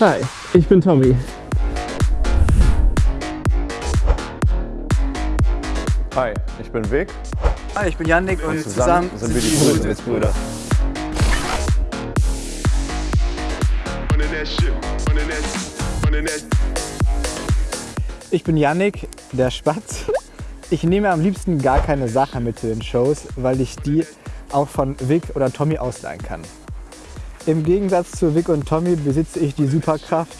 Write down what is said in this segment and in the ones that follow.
Hi, ich bin Tommy. Hi, ich bin Vic. Hi, ich bin Yannick und, Und zusammen, sind wir die Brüder. Ich bin Yannick, der Spatz. Ich nehme am liebsten gar keine Sachen mit zu den Shows, weil ich die auch von Vic oder Tommy ausleihen kann. Im Gegensatz zu Vic und Tommy besitze ich die Superkraft,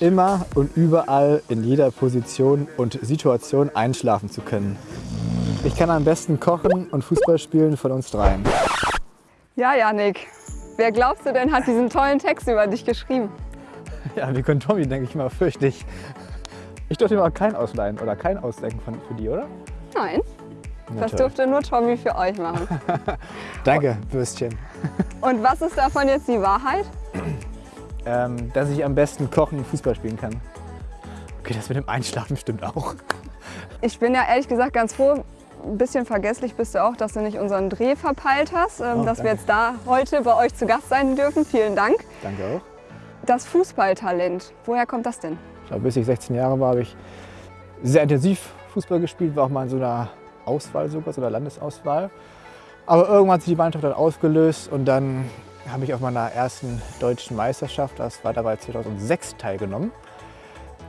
immer und überall in jeder Position und Situation einschlafen zu können. Ich kann am besten kochen und Fußball spielen von uns dreien. Ja, Janik. Wer glaubst du denn hat diesen tollen Text über dich geschrieben? Ja, Vic und Tommy, denke ich mal, fürchte ich. Ich durfte mir auch kein ausleihen oder kein ausdenken von, für die, oder? Nein, das durfte nur Tommy für euch machen. Danke, Würstchen. Und was ist davon jetzt die Wahrheit? Ähm, dass ich am besten kochen und Fußball spielen kann. Okay, das mit dem Einschlafen stimmt auch. Ich bin ja ehrlich gesagt ganz froh, ein bisschen vergesslich bist du auch, dass du nicht unseren Dreh verpeilt hast, ähm, Oh, dass wir danke. jetzt da heute bei euch zu Gast sein dürfen. Vielen Dank. Danke auch. Das Fußballtalent, woher kommt das denn? Ich glaube, bis ich 16 Jahre war, habe ich sehr intensiv Fußball gespielt, war auch mal in so einer Auswahl sogar, so einer Landesauswahl. Aber irgendwann hat sich die Mannschaft dann aufgelöst und dann habe ich auf meiner ersten deutschen Meisterschaft, das war dabei 2006, teilgenommen.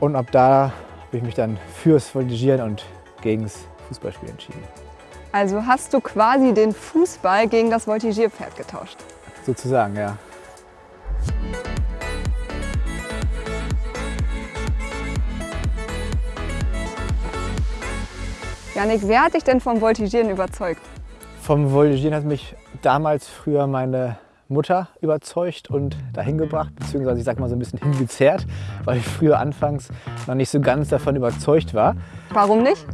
Und ab da habe ich mich dann fürs Voltigieren und gegens Fußballspiel entschieden. Also hast du quasi den Fußball gegen das Voltigierpferd getauscht. Sozusagen, ja. Janik, wer hat dich denn vom Voltigieren überzeugt? Vom Voltigieren hat mich damals früher meine Mutter überzeugt und dahin gebracht, beziehungsweise ich sag mal so ein bisschen hingezerrt, weil ich früher anfangs noch nicht so ganz davon überzeugt war. Warum nicht?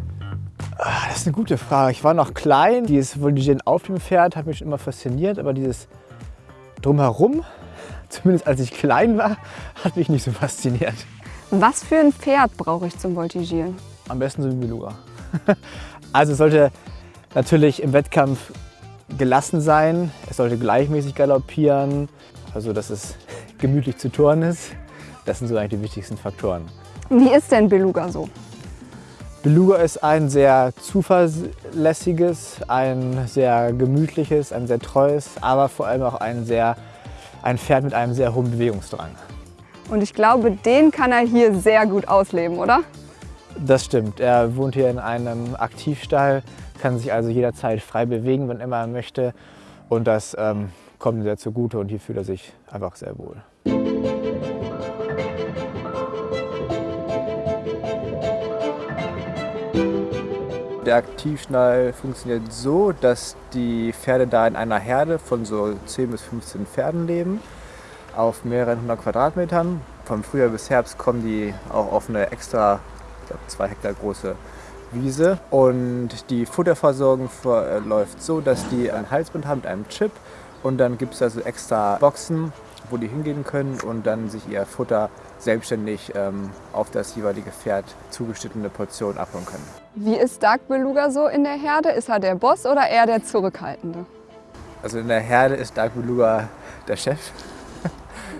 Ah, Das ist eine gute Frage. Ich war noch klein, dieses Voltigieren auf dem Pferd hat mich schon immer fasziniert, aber dieses Drumherum, zumindest als ich klein war, hat mich nicht so fasziniert. Was für ein Pferd brauche ich zum Voltigieren? Am besten so wie Beluga. Also es sollte natürlich im Wettkampf gelassen sein, es sollte gleichmäßig galoppieren, also dass es gemütlich zu turnen ist. Das sind so eigentlich die wichtigsten Faktoren. Wie ist denn Beluga so? Beluga ist ein sehr zuverlässiges, ein sehr gemütliches, ein sehr treues, aber vor allem auch ein, sehr, ein Pferd mit einem sehr hohen Bewegungsdrang. Und ich glaube, den kann er hier sehr gut ausleben, oder? Das stimmt. Er wohnt hier in einem Aktivstall, kann sich also jederzeit frei bewegen, wann immer er möchte. Und das ähm, kommt ihm sehr zugute und hier fühlt er sich einfach sehr wohl. Der Aktivstall funktioniert so, dass die Pferde da in einer Herde von so 10 bis 15 Pferden leben, auf mehreren hundert Quadratmetern. Vom Frühjahr bis Herbst kommen die auch auf eine extra, glaube, zwei Hektar große Wiese. Und die Futterversorgung ver- äh, läuft so, dass die ein Halsband haben mit einem Chip und dann gibt es also extra Boxen, wo die hingehen können und dann sich ihr Futter selbstständig ähm, auf das jeweilige Pferd zugeschnittene Portion abholen können. Wie ist Dark Beluga so in der Herde? Ist er der Boss oder eher der Zurückhaltende? Also in der Herde ist Dark Beluga der Chef.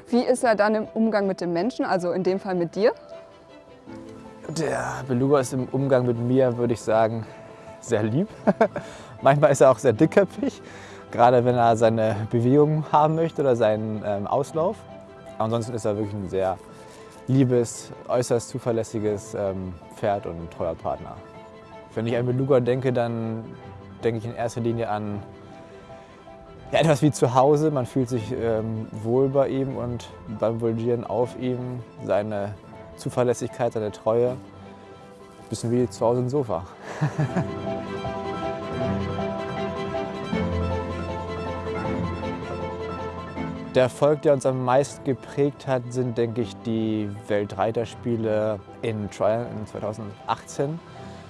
Wie ist er dann im Umgang mit dem Menschen, also in dem Fall mit dir? Der Beluga ist im Umgang mit mir, würde ich sagen, sehr lieb. Manchmal ist er auch sehr dickköpfig, gerade wenn er seine Bewegung haben möchte oder seinen ähm, Auslauf. Ansonsten ist er wirklich ein sehr liebes, äußerst zuverlässiges ähm, Pferd und ein treuer Partner. Wenn ich an Beluga denke, dann denke ich in erster Linie an ja, etwas wie zu Hause. Man fühlt sich ähm, wohl bei ihm und beim Voltigieren auf ihm. Seine Zuverlässigkeit, seine Treue. Bisschen wie zu Hause im Sofa. Der Erfolg, der uns am meisten geprägt hat, sind, denke ich, die Weltreiterspiele in Trial in 2018.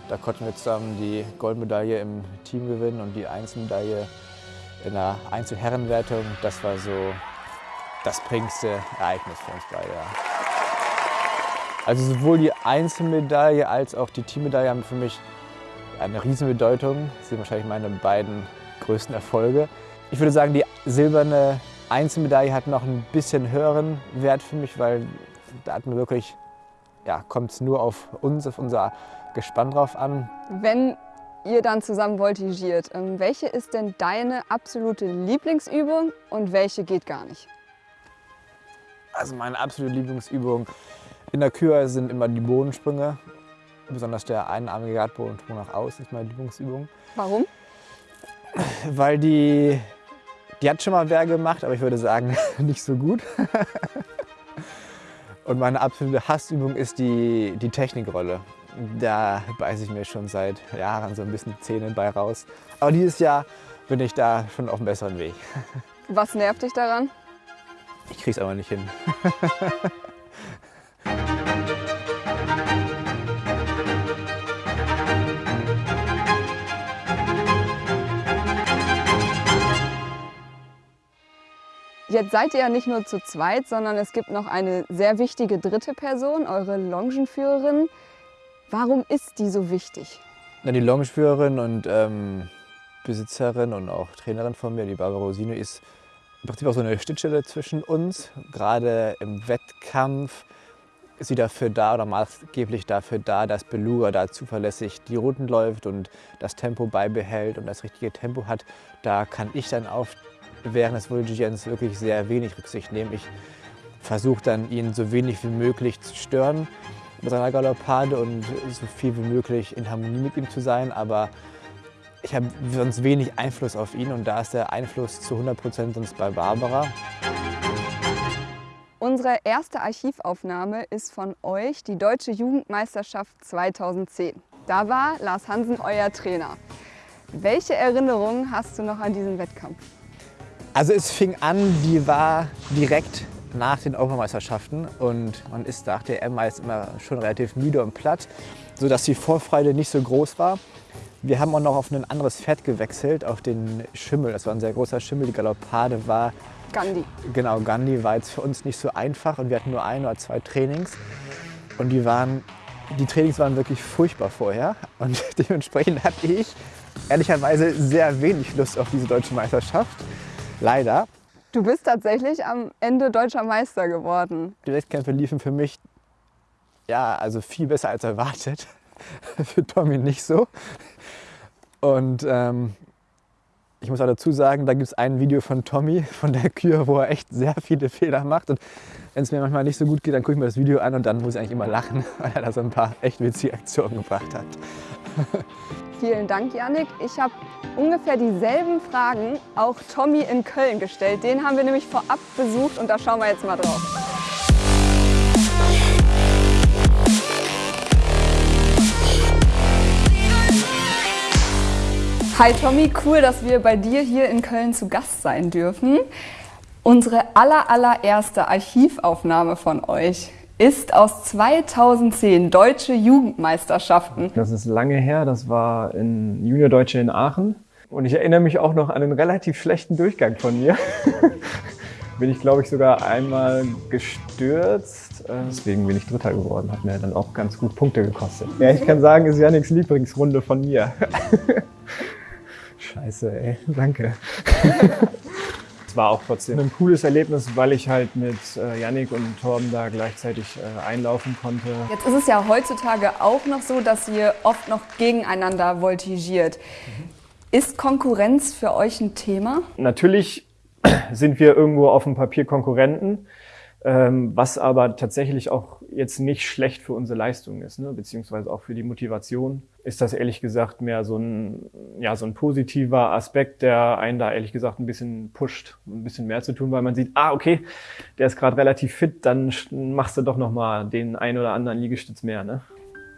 Da konnten wir zusammen die Goldmedaille im Team gewinnen und die Einzelmedaille in der Einzelherrenwertung. Das war so das prägendste Ereignis für uns beide. Ja. Also sowohl die Einzelmedaille als auch die Teammedaille haben für mich eine Riesenbedeutung. Das sind wahrscheinlich meine beiden größten Erfolge. Ich würde sagen, die silberne Einzelmedaille hat noch ein bisschen höheren Wert für mich, weil da hat man wirklich, ja, kommt es nur auf uns, auf unser Gespann drauf an. Wenn ihr dann zusammen voltigiert, ähm, welche ist denn deine absolute Lieblingsübung und welche geht gar nicht? Also meine absolute Lieblingsübung in der Kür sind immer die Bodensprünge. Besonders der einarmige Gradbodensprung nach außen ist meine Lieblingsübung. Warum? Weil die, die hat schon mal wer gemacht, aber ich würde sagen, nicht so gut. Und meine absolute Hassübung ist die, die Technikrolle. Da beiße ich mir schon seit Jahren so ein bisschen die Zähne bei raus. Aber dieses Jahr bin ich da schon auf einem besseren Weg. Was nervt dich daran? Ich krieg's aber nicht hin. Jetzt seid ihr ja nicht nur zu zweit, sondern es gibt noch eine sehr wichtige dritte Person, eure Longenführerin. Warum ist die so wichtig? Na, die Longenführerin und ähm, Besitzerin und auch Trainerin von mir, die Barbara Rosino, ist im Prinzip auch so eine Schnittstelle zwischen uns. Gerade im Wettkampf ist sie dafür da oder maßgeblich dafür da, dass Beluga da zuverlässig die Routen läuft und das Tempo beibehält und das richtige Tempo hat. Da kann ich dann auf während des Voltigierens wirklich sehr wenig Rücksicht nehmen. Ich versuche dann, ihn so wenig wie möglich zu stören mit seiner Galoppade und so viel wie möglich in Harmonie mit ihm zu sein. Aber ich habe sonst wenig Einfluss auf ihn und da ist der Einfluss zu 100 Prozent sonst bei Barbara. Unsere erste Archivaufnahme ist von euch, die Deutsche Jugendmeisterschaft 2010. Da war Lars Hansen euer Trainer. Welche Erinnerungen hast du noch an diesen Wettkampf? Also es fing an, die war direkt nach den Europameisterschaften und man ist nach der EM meist immer schon relativ müde und platt, sodass die Vorfreude nicht so groß war. Wir haben auch noch auf ein anderes Pferd gewechselt, auf den Schimmel. Das war ein sehr großer Schimmel. Die Galoppade war... Gandhi. Genau, Gandhi war jetzt für uns nicht so einfach und wir hatten nur ein oder zwei Trainings. Und die, waren, die Trainings waren wirklich furchtbar vorher. Und dementsprechend hatte ich ehrlicherweise sehr wenig Lust auf diese deutsche Meisterschaft. Leider. Du bist tatsächlich am Ende deutscher Meister geworden. Die Wettkämpfe liefen für mich ja, also viel besser als erwartet. für Tommy nicht so. Und ähm, ich muss auch dazu sagen, da gibt es ein Video von Tommy, von der Kür, wo er echt sehr viele Fehler macht. Und wenn es mir manchmal nicht so gut geht, dann gucke ich mir das Video an und dann muss ich eigentlich immer lachen, weil er da so ein paar echt witzige Aktionen gebracht hat. Vielen Dank, Janik. Ich habe ungefähr dieselben Fragen auch Tommy in Köln gestellt. Den haben wir nämlich vorab besucht und da schauen wir jetzt mal drauf. Hi Tommy, cool, dass wir bei dir hier in Köln zu Gast sein dürfen. Unsere aller, allererste Archivaufnahme von euch ist aus 2010 Deutsche Jugendmeisterschaften. Das ist lange her, das war in Junior Deutsche in Aachen. Und ich erinnere mich auch noch an einen relativ schlechten Durchgang von mir. bin ich, glaube ich, sogar einmal gestürzt. Deswegen bin ich Dritter geworden. Hat mir dann auch ganz gut Punkte gekostet. Ja, ich kann sagen, ist Janiks Lieblingsrunde von mir. Scheiße, ey. Danke. War auch trotzdem ein cooles Erlebnis, weil ich halt mit äh, Yannick und Torben da gleichzeitig äh, einlaufen konnte. Jetzt ist es ja heutzutage auch noch so, dass ihr oft noch gegeneinander voltigiert. Mhm. Ist Konkurrenz für euch ein Thema? Natürlich sind wir irgendwo auf dem Papier Konkurrenten, ähm, was aber tatsächlich auch jetzt nicht schlecht für unsere Leistung ist, ne? beziehungsweise auch für die Motivation ist das ehrlich gesagt mehr so ein, ja, so ein positiver Aspekt, der einen da ehrlich gesagt ein bisschen pusht, ein bisschen mehr zu tun, weil man sieht, ah, okay, der ist gerade relativ fit, dann machst du doch nochmal den ein oder anderen Liegestütz mehr. Ne?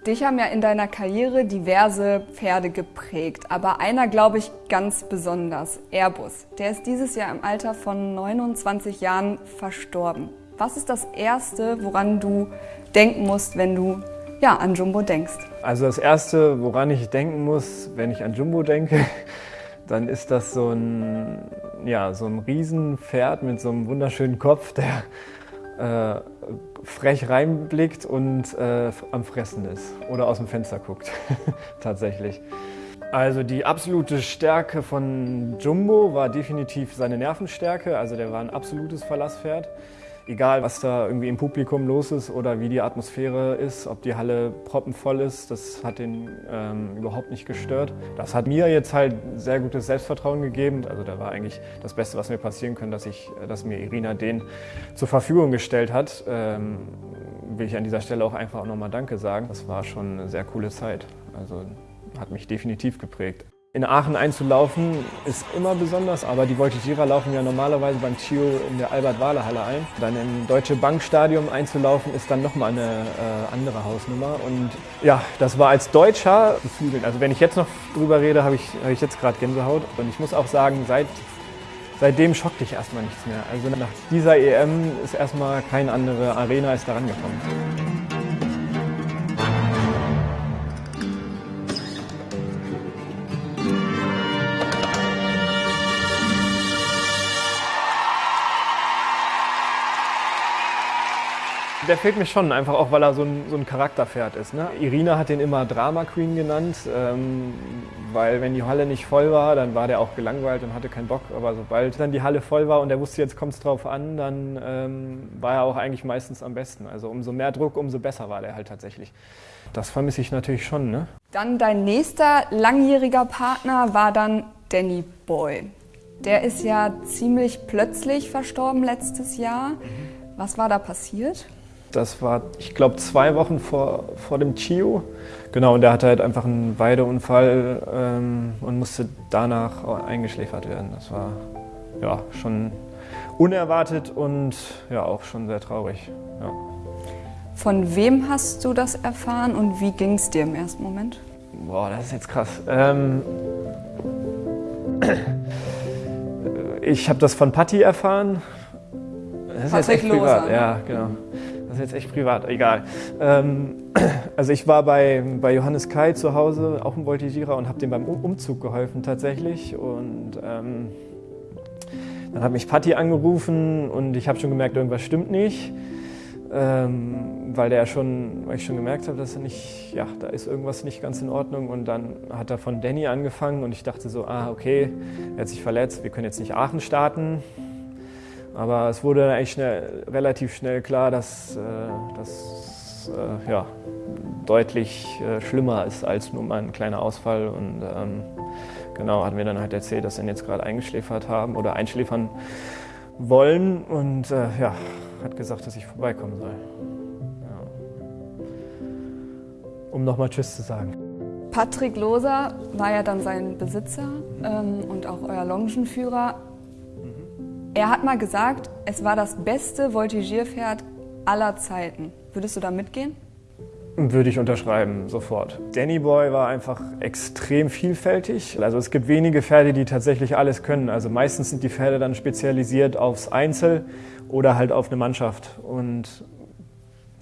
Dich haben ja in deiner Karriere diverse Pferde geprägt, aber einer glaube ich ganz besonders, Airbus. Der ist dieses Jahr im Alter von 29 Jahren verstorben. Was ist das Erste, woran du denken musst, wenn du ja, an Jumbo denkst? Also das Erste, woran ich denken muss, wenn ich an Jumbo denke, dann ist das so ein, ja, so ein Riesenpferd mit so einem wunderschönen Kopf, der äh, frech reinblickt und äh, am Fressen ist oder aus dem Fenster guckt, tatsächlich. Also die absolute Stärke von Jumbo war definitiv seine Nervenstärke. Also der war ein absolutes Verlasspferd. Egal, was da irgendwie im Publikum los ist oder wie die Atmosphäre ist, ob die Halle proppenvoll ist, das hat ihn ähm, überhaupt nicht gestört. Das hat mir jetzt halt sehr gutes Selbstvertrauen gegeben. Also da war eigentlich das Beste, was mir passieren kann, dass, ich, dass mir Irina den zur Verfügung gestellt hat. Ähm, will ich an dieser Stelle auch einfach nochmal Danke sagen. Das war schon eine sehr coole Zeit. Also hat mich definitiv geprägt. In Aachen einzulaufen ist immer besonders, aber die Voltigierer laufen ja normalerweise beim Chio in der Albert-Wahler-Halle ein. Dann im Deutsche Bankstadion einzulaufen ist dann nochmal eine äh, andere Hausnummer. Und ja, das war als Deutscher beflügelnd. Also wenn ich jetzt noch drüber rede, habe ich, hab ich jetzt gerade Gänsehaut. Und ich muss auch sagen, seit, seitdem schockt dich erstmal nichts mehr. Also nach dieser EM ist erstmal keine andere Arena ist daran gekommen. Der fehlt mir schon, einfach auch, weil er so ein, so ein Charakterpferd ist. Ne? Irina hat den immer Drama Queen genannt, ähm, weil wenn die Halle nicht voll war, dann war der auch gelangweilt und hatte keinen Bock. Aber sobald dann die Halle voll war und er wusste, jetzt kommt es drauf an, dann ähm, war er auch eigentlich meistens am besten. Also umso mehr Druck, umso besser war der halt tatsächlich. Das vermisse ich natürlich schon. Ne? Dann dein nächster langjähriger Partner war dann Danny Boy. Der ist ja ziemlich plötzlich verstorben letztes Jahr. Was war da passiert? Das war, ich glaube, zwei Wochen vor, vor dem Chio. Genau, und der hatte halt einfach einen Weideunfall ähm, und musste danach eingeschläfert werden. Das war ja schon unerwartet und ja auch schon sehr traurig. Ja. Von wem hast du das erfahren und wie ging es dir im ersten Moment? Boah, das ist jetzt krass. Ähm, ich habe das von Patti erfahren. Das ist Patrick jetzt echt privat. Ne? Ja, genau. Ist jetzt echt privat, egal. Ähm, also ich war bei, bei Johannes Kai zu Hause, auch ein Voltigierer, und habe dem beim Umzug geholfen tatsächlich. Und ähm, dann hat mich Patti angerufen und ich habe schon gemerkt, irgendwas stimmt nicht. Ähm, weil der schon, weil ich schon gemerkt habe, dass er nicht, ja, da ist irgendwas nicht ganz in Ordnung. Und dann hat er von Danny angefangen und ich dachte so, ah, okay, er hat sich verletzt, wir können jetzt nicht Aachen starten. Aber es wurde eigentlich schnell, relativ schnell klar, dass das äh, ja, deutlich äh, schlimmer ist als nur mal ein kleiner Ausfall. Und ähm, genau, hatten wir dann halt erzählt, dass wir ihn jetzt gerade eingeschläfert haben oder einschläfern wollen. Und äh, ja, hat gesagt, dass ich vorbeikommen soll. Ja. Um nochmal Tschüss zu sagen. Patrick Loser war ja dann sein Besitzer ähm, und auch euer Longenführer. Er hat mal gesagt, es war das beste Voltigierpferd aller Zeiten. Würdest du da mitgehen? Würde ich unterschreiben, sofort. Danny Boy war einfach extrem vielfältig. Also es gibt wenige Pferde, die tatsächlich alles können. Also meistens sind die Pferde dann spezialisiert aufs Einzel oder halt auf eine Mannschaft. Und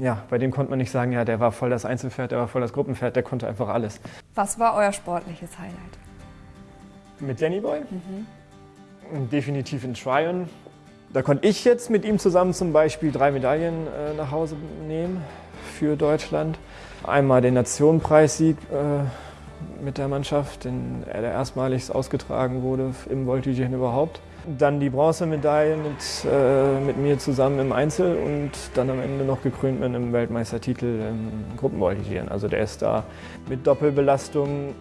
ja, bei dem konnte man nicht sagen, ja, der war voll das Einzelpferd, der war voll das Gruppenpferd, der konnte einfach alles. Was war euer sportliches Highlight? Mit Danny Boy? Mhm definitiv in Tryon. Da konnte ich jetzt mit ihm zusammen zum Beispiel drei Medaillen äh, nach Hause nehmen für Deutschland. Einmal den Nationenpreissieg äh, mit der Mannschaft, den, der erstmalig ausgetragen wurde im Voltigieren überhaupt. Dann die Bronzemedaille mit, äh, mit mir zusammen im Einzel und dann am Ende noch gekrönt mit einem Weltmeistertitel im Gruppenvoltigieren. Also der ist da mit Doppelbelastung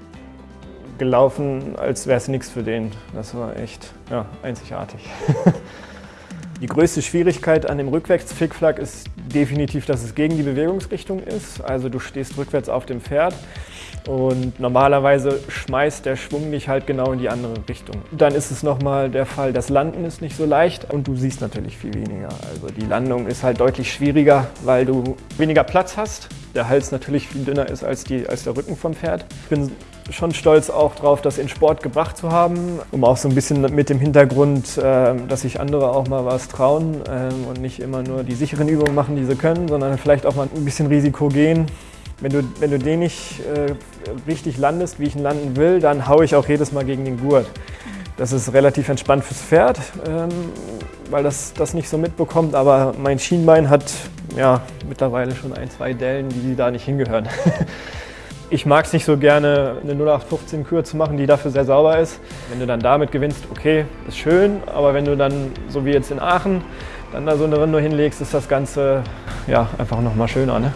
gelaufen, als wäre es nichts für den. Das war echt ja, einzigartig. Die größte Schwierigkeit an dem Rückwärts-Flickflack ist definitiv, dass es gegen die Bewegungsrichtung ist. Also du stehst rückwärts auf dem Pferd und normalerweise schmeißt der Schwung dich halt genau in die andere Richtung. Dann ist es nochmal der Fall, das Landen ist nicht so leicht und du siehst natürlich viel weniger. Also die Landung ist halt deutlich schwieriger, weil du weniger Platz hast. Der Hals natürlich viel dünner ist als, die, als der Rücken vom Pferd. Ich bin schon stolz auch drauf, das in Sport gebracht zu haben, um auch so ein bisschen mit dem Hintergrund, ähm, dass sich andere auch mal was trauen ähm, und nicht immer nur die sicheren Übungen machen, die sie können, sondern vielleicht auch mal ein bisschen Risiko gehen. Wenn du, wenn du den nicht äh, richtig landest, wie ich ihn landen will, dann haue ich auch jedes Mal gegen den Gurt. Das ist relativ entspannt fürs Pferd, ähm, weil das das nicht so mitbekommt. Aber mein Schienbein hat ja mittlerweile schon ein, zwei Dellen, die da nicht hingehören. Ich mag es nicht so gerne, eine 0815 Kür zu machen, die dafür sehr sauber ist. Wenn du dann damit gewinnst, okay, ist schön, aber wenn du dann, so wie jetzt in Aachen, dann da so eine Runde hinlegst, ist das Ganze ja einfach nochmal schöner. Ne?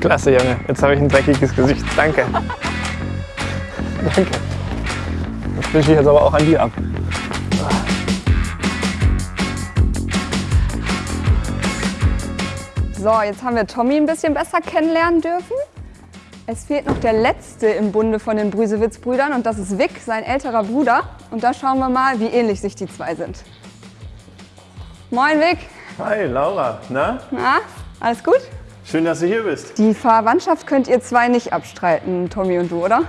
Klasse, Junge. Jetzt habe ich ein dreckiges Gesicht. Danke. Danke. Das wische ich jetzt aber auch an dir ab. So, jetzt haben wir Tommy ein bisschen besser kennenlernen dürfen. Es fehlt noch der letzte im Bunde von den Brüsewitz-Brüdern und das ist Vic, sein älterer Bruder. Und da schauen wir mal, wie ähnlich sich die zwei sind. Moin Vic. Hi, Laura. Na? Na, alles gut? Schön, dass du hier bist. Die Verwandtschaft könnt ihr zwei nicht abstreiten, Tommy und du, oder?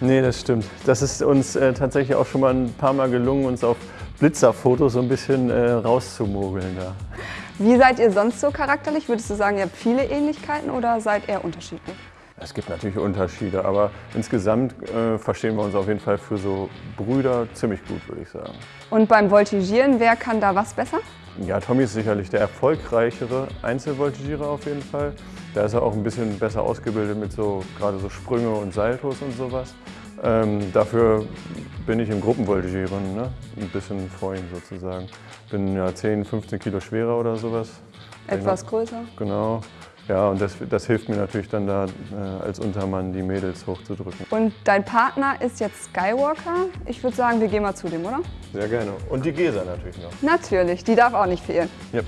Nee, das stimmt. Das ist uns äh, tatsächlich auch schon mal ein paar Mal gelungen, uns auf Blitzerfotos so ein bisschen äh, rauszumogeln. Da. Wie seid ihr sonst so charakterlich? Würdest du sagen, ihr habt viele Ähnlichkeiten oder seid ihr unterschiedlich? Es gibt natürlich Unterschiede, aber insgesamt äh, verstehen wir uns auf jeden Fall für so Brüder ziemlich gut, würde ich sagen. Und beim Voltigieren, wer kann da was besser? Ja, Tommy ist sicherlich der erfolgreichere Einzelvoltigierer auf jeden Fall. Da ist er auch ein bisschen besser ausgebildet mit so gerade so Sprünge und Saltos und sowas. Ähm, dafür bin ich im Gruppenvoltigieren ne? ein bisschen vor ihm sozusagen. Bin ja 10, 15 Kilo schwerer oder sowas. Etwas größer? Genau. Ja, und das, das hilft mir natürlich dann da äh, als Untermann die Mädels hochzudrücken. Und dein Partner ist jetzt Skywalker. Ich würde sagen, wir gehen mal zu dem, oder? Sehr gerne. Und die Gesa natürlich noch. Natürlich, die darf auch nicht fehlen. Yep.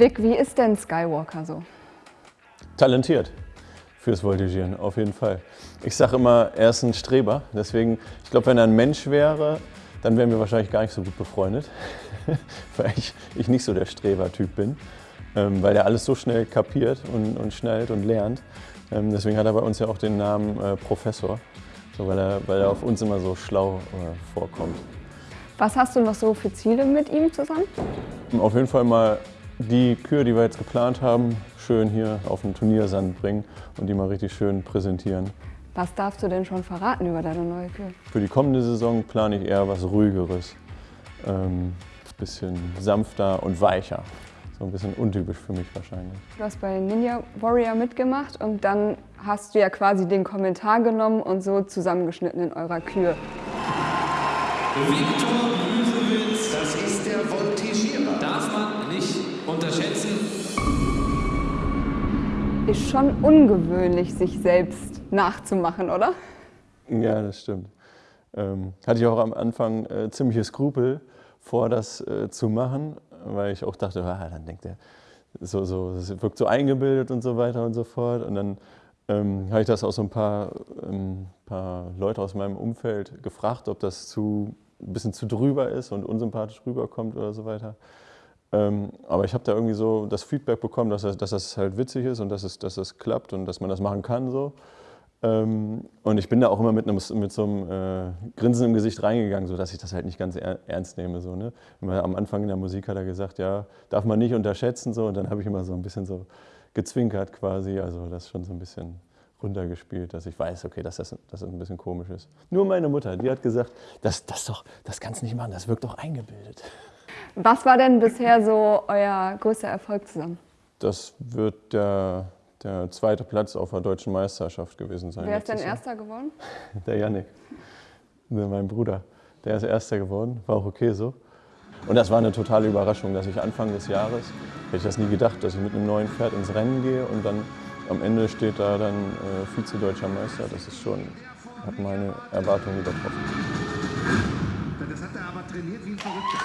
Vic, wie ist denn Skywalker so? Talentiert fürs Voltigieren, auf jeden Fall. Ich sage immer, er ist ein Streber. Deswegen, ich glaube, wenn er ein Mensch wäre, dann wären wir wahrscheinlich gar nicht so gut befreundet. weil ich, ich nicht so der Streber-Typ bin. Ähm, weil er alles so schnell kapiert und, und schnallt und lernt. Ähm, deswegen hat er bei uns ja auch den Namen äh, Professor. So, weil, er, weil er auf uns immer so schlau äh, vorkommt. Was hast du noch so für Ziele mit ihm zusammen? Auf jeden Fall mal die Kür, die wir jetzt geplant haben, schön hier auf den Turniersand bringen und die mal richtig schön präsentieren. Was darfst du denn schon verraten über deine neue Kür? Für die kommende Saison plane ich eher was ruhigeres. Ähm, bisschen sanfter und weicher. So ein bisschen untypisch für mich wahrscheinlich. Du hast bei Ninja Warrior mitgemacht und dann hast du ja quasi den Kommentar genommen und so zusammengeschnitten in eurer Kür. Viktor Ist schon ungewöhnlich, sich selbst nachzumachen, oder? Ja, das stimmt. Ähm, hatte ich auch am Anfang äh, ziemliche Skrupel vor, das äh, zu machen, weil ich auch dachte, ah, dann denkt er, so, so, das wirkt so eingebildet und so weiter und so fort. Und dann ähm, habe ich das auch so ein paar, ähm, paar Leute aus meinem Umfeld gefragt, ob das zu, ein bisschen zu drüber ist und unsympathisch rüberkommt oder so weiter. Ähm, aber ich habe da irgendwie so das Feedback bekommen, dass das, dass das halt witzig ist und dass es, dass es klappt und dass man das machen kann so. Ähm, und ich bin da auch immer mit, einem, mit so einem äh, Grinsen im Gesicht reingegangen, sodass ich das halt nicht ganz er, ernst nehme. So, ne? Immer am Anfang in der Musik hat er gesagt, ja, darf man nicht unterschätzen. So, und dann habe ich immer so ein bisschen so gezwinkert quasi, also das schon so ein bisschen runtergespielt, dass ich weiß, okay, dass das, dass das ein bisschen komisch ist. Nur meine Mutter, die hat gesagt, das, das, doch, das kannst du nicht machen, das wirkt doch eingebildet. Was war denn bisher so euer größter Erfolg zusammen? Das wird der, der zweite Platz auf der deutschen Meisterschaft gewesen sein. Wer ist denn Jahr. Erster geworden? Der Yannick, mein Bruder. Der ist Erster geworden, war auch okay so. Und das war eine totale Überraschung, dass ich Anfang des Jahres, hätte ich das nie gedacht, dass ich mit einem neuen Pferd ins Rennen gehe und dann am Ende steht da dann äh, Vize-Deutscher Meister. Das ist schon, hat meine Erwartungen übertroffen. Das hat er aber trainiert wie ein Verrückter.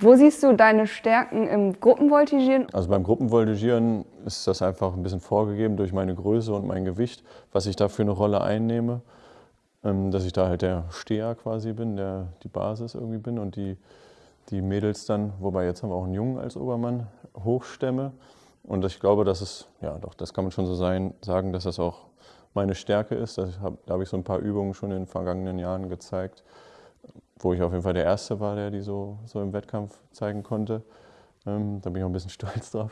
Wo siehst du deine Stärken im Gruppenvoltigieren? Also beim Gruppenvoltigieren ist das einfach ein bisschen vorgegeben durch meine Größe und mein Gewicht, was ich da für eine Rolle einnehme. Ähm, Dass ich da halt der Steher quasi bin, der die Basis irgendwie bin und die, die Mädels dann, wobei jetzt haben wir auch einen Jungen als Obermann, hochstemme. Und ich glaube, dass es, ja doch, das kann man schon so sein, sagen, dass das auch meine Stärke ist. Hab, da habe ich so ein paar Übungen schon in den vergangenen Jahren gezeigt, wo ich auf jeden Fall der Erste war, der die so, so im Wettkampf zeigen konnte. Ähm, da bin ich auch ein bisschen stolz drauf.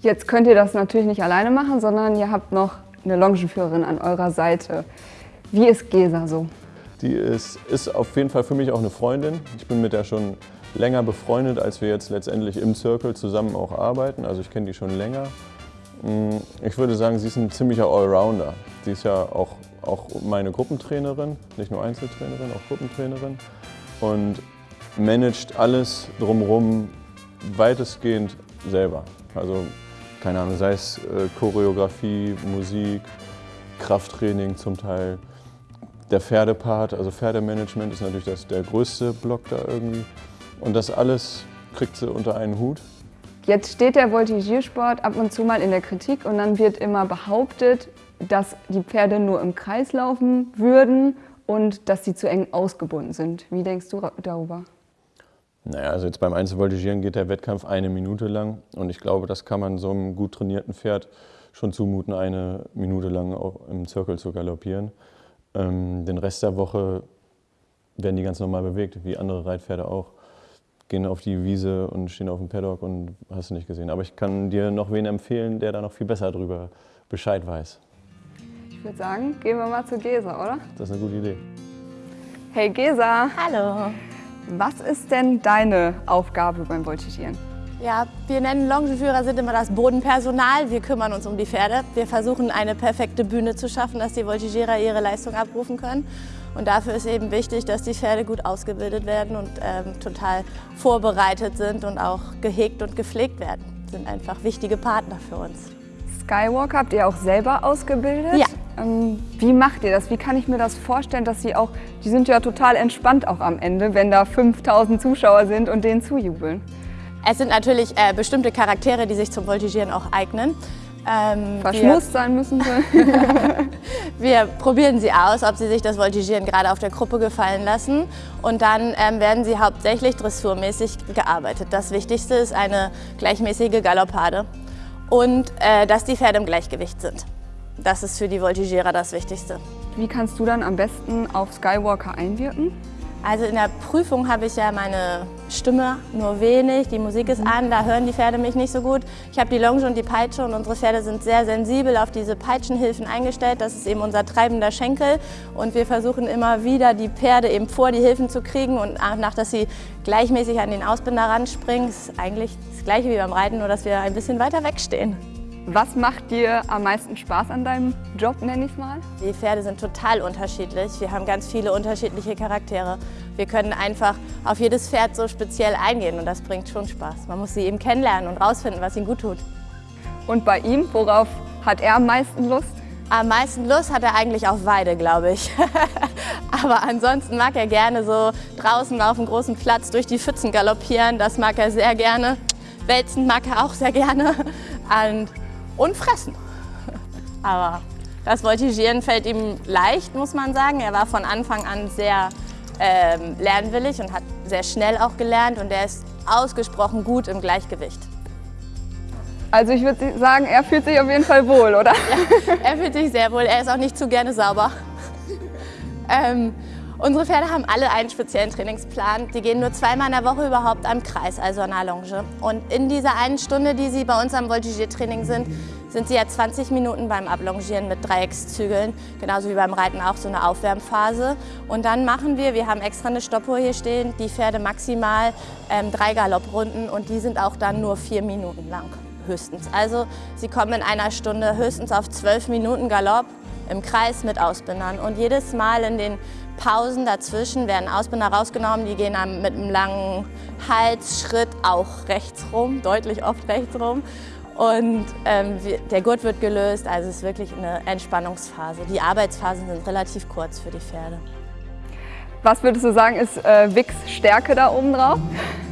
Jetzt könnt ihr das natürlich nicht alleine machen, sondern ihr habt noch eine Longenführerin an eurer Seite. Wie ist Gesa so? Die ist, ist auf jeden Fall für mich auch eine Freundin. Ich bin mit der schon länger befreundet, als wir jetzt letztendlich im Circle zusammen auch arbeiten. Also ich kenne die schon länger. Mm, ich würde sagen, sie ist ein ziemlicher Allrounder. Sie ist ja auch, auch meine Gruppentrainerin, nicht nur Einzeltrainerin, auch Gruppentrainerin. Und managt alles drumherum weitestgehend selber. Also keine Ahnung, sei es äh, Choreografie, Musik, Krafttraining zum Teil. Der Pferdepart, also Pferdemanagement ist natürlich das, der größte Block da irgendwie. Und das alles kriegt sie unter einen Hut. Jetzt steht der Voltigiersport ab und zu mal in der Kritik und dann wird immer behauptet, dass die Pferde nur im Kreis laufen würden und dass sie zu eng ausgebunden sind. Wie denkst du darüber? Naja, also jetzt beim Einzelvoltigieren geht der Wettkampf eine Minute lang und ich glaube, das kann man so einem gut trainierten Pferd schon zumuten, eine Minute lang im Zirkel zu galoppieren. Ähm, den Rest der Woche werden die ganz normal bewegt, wie andere Reitpferde auch. Gehen auf die Wiese und stehen auf dem Paddock und hast du nicht gesehen. Aber ich kann dir noch wen empfehlen, der da noch viel besser drüber Bescheid weiß. Ich würde sagen, gehen wir mal zu Gesa, oder? Das ist eine gute Idee. Hey Gesa. Hallo. Was ist denn deine Aufgabe beim Voltigieren? Ja, wir nennen Longeführer sind immer das Bodenpersonal. Wir kümmern uns um die Pferde. Wir versuchen eine perfekte Bühne zu schaffen, dass die Voltigierer ihre Leistung abrufen können. Und dafür ist eben wichtig, dass die Pferde gut ausgebildet werden und ähm, total vorbereitet sind und auch gehegt und gepflegt werden. Das sind einfach wichtige Partner für uns. Skywalk habt ihr auch selber ausgebildet? Ja. Ähm, wie macht ihr das? Wie kann ich mir das vorstellen, dass sie auch, die sind ja total entspannt auch am Ende, wenn da 5000 Zuschauer sind und denen zujubeln? Es sind natürlich äh, bestimmte Charaktere, die sich zum Voltigieren auch eignen. Ähm, Verschmust sein müssen sie. wir probieren sie aus, ob sie sich das Voltigieren gerade auf der Gruppe gefallen lassen. Und dann ähm, werden sie hauptsächlich dressurmäßig gearbeitet. Das Wichtigste ist eine gleichmäßige Galoppade und äh, dass die Pferde im Gleichgewicht sind. Das ist für die Voltigierer das Wichtigste. Wie kannst du dann am besten auf Skywalker einwirken? Also in der Prüfung habe ich ja meine Stimme nur wenig, die Musik ist an, da hören die Pferde mich nicht so gut. Ich habe die Longe und die Peitsche und unsere Pferde sind sehr sensibel auf diese Peitschenhilfen eingestellt. Das ist eben unser treibender Schenkel und wir versuchen immer wieder die Pferde eben vor die Hilfen zu kriegen und nach, dass sie gleichmäßig an den Ausbinder ranspringen. Das ist eigentlich das gleiche wie beim Reiten, nur dass wir ein bisschen weiter wegstehen. Was macht dir am meisten Spaß an deinem Job, nenne ich es mal? Die Pferde sind total unterschiedlich. Wir haben ganz viele unterschiedliche Charaktere. Wir können einfach auf jedes Pferd so speziell eingehen und das bringt schon Spaß. Man muss sie eben kennenlernen und rausfinden, was ihnen gut tut. Und bei ihm, worauf hat er am meisten Lust? Am meisten Lust hat er eigentlich auf Weide, glaube ich. Aber ansonsten mag er gerne so draußen auf dem großen Platz durch die Pfützen galoppieren. Das mag er sehr gerne. Wälzen mag er auch sehr gerne. Und und fressen. Aber das Voltigieren fällt ihm leicht, muss man sagen. Er war von Anfang an sehr ähm, lernwillig und hat sehr schnell auch gelernt und er ist ausgesprochen gut im Gleichgewicht. Also ich würde sagen, er fühlt sich auf jeden Fall wohl, oder? Ja, er fühlt sich sehr wohl. Er ist auch nicht zu gerne sauber. ähm, Unsere Pferde haben alle einen speziellen Trainingsplan. Die gehen nur zweimal in der Woche überhaupt am Kreis, also an der Longe. Und in dieser einen Stunde, die sie bei uns am Voltigiertraining sind, sind sie ja 20 Minuten beim Ablongieren mit Dreieckszügeln, genauso wie beim Reiten auch so eine Aufwärmphase. Und dann machen wir, wir haben extra eine Stoppuhr hier stehen, die Pferde maximal ähm, drei Galopprunden und die sind auch dann nur vier Minuten lang höchstens. Also sie kommen in einer Stunde höchstens auf zwölf Minuten Galopp im Kreis mit Ausbindern. Und jedes Mal in den Pausen dazwischen werden Ausbinder rausgenommen, die gehen dann mit einem langen Halsschritt auch rechts rum, deutlich oft rechts rum. Und ähm, der Gurt wird gelöst, also es ist wirklich eine Entspannungsphase. Die Arbeitsphasen sind relativ kurz für die Pferde. Was würdest du sagen, ist äh, Wix Stärke da oben drauf?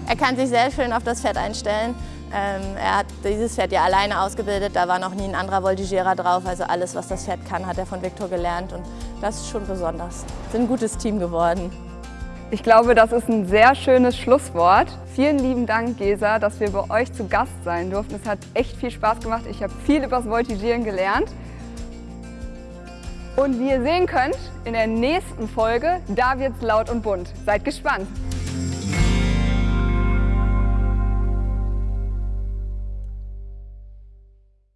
Er kann sich sehr schön auf das Pferd einstellen. Ähm, er hat dieses Pferd ja alleine ausgebildet, da war noch nie ein anderer Voltigierer drauf. Also alles, was das Pferd kann, hat er von Viktor gelernt und das ist schon besonders. Wir sind ein gutes Team geworden. Ich glaube, das ist ein sehr schönes Schlusswort. Vielen lieben Dank, Gesa, dass wir bei euch zu Gast sein durften. Es hat echt viel Spaß gemacht. Ich habe viel über das Voltigieren gelernt. Und wie ihr sehen könnt, in der nächsten Folge, da wird's laut und bunt. Seid gespannt!